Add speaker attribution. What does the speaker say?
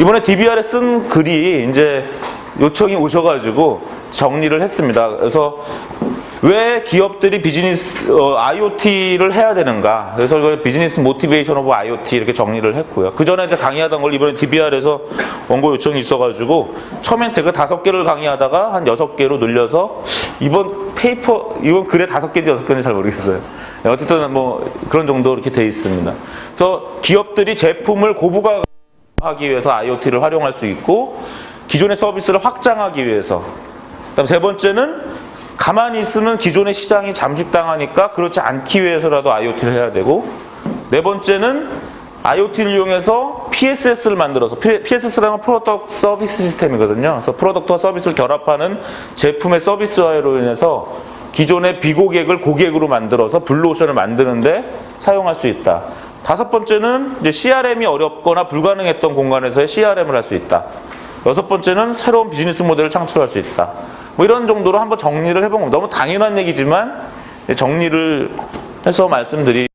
Speaker 1: 이번에 DBR에 쓴 글이 이제 요청이 오셔가지고 정리를 했습니다. 그래서 왜 기업들이 비즈니스 어, IoT를 해야 되는가? 그래서 이걸 business motivation of IoT 이렇게 정리를 했고요. 그 전에 이제 강의하던 걸 이번에 DBR에서 원고 요청이 있어가지고 처음엔 제가 다섯 개를 강의하다가 한 여섯 개로 늘려서 이번 paper 이번 글에 다섯 개인지 여섯 개인지 잘 모르겠어요. 네, 어쨌든 뭐 그런 정도 이렇게 돼 있습니다. 그래서 기업들이 제품을 고부가 하기 위해서 IoT를 활용할 수 있고 기존의 서비스를 확장하기 위해서 그다음 세 번째는 가만히 있으면 기존의 시장이 잠식당하니까 그렇지 않기 위해서라도 IoT를 해야 되고 네 번째는 IoT를 이용해서 PSS를 만들어서 PSS라는 건 product service system이거든요. 그래서 product와 서비스를 결합하는 제품의 서비스화로 인해서 기존의 비고객을 고객으로 만들어서 블루오션을 만드는데 사용할 수 있다. 다섯 번째는 이제 CRM이 어렵거나 불가능했던 공간에서의 CRM을 할 수 있다. 여섯 번째는 새로운 비즈니스 모델을 창출할 수 있다. 뭐 이런 정도로 한번 정리를 해본 겁니다. 너무 당연한 얘기지만 정리를 해서 말씀드리.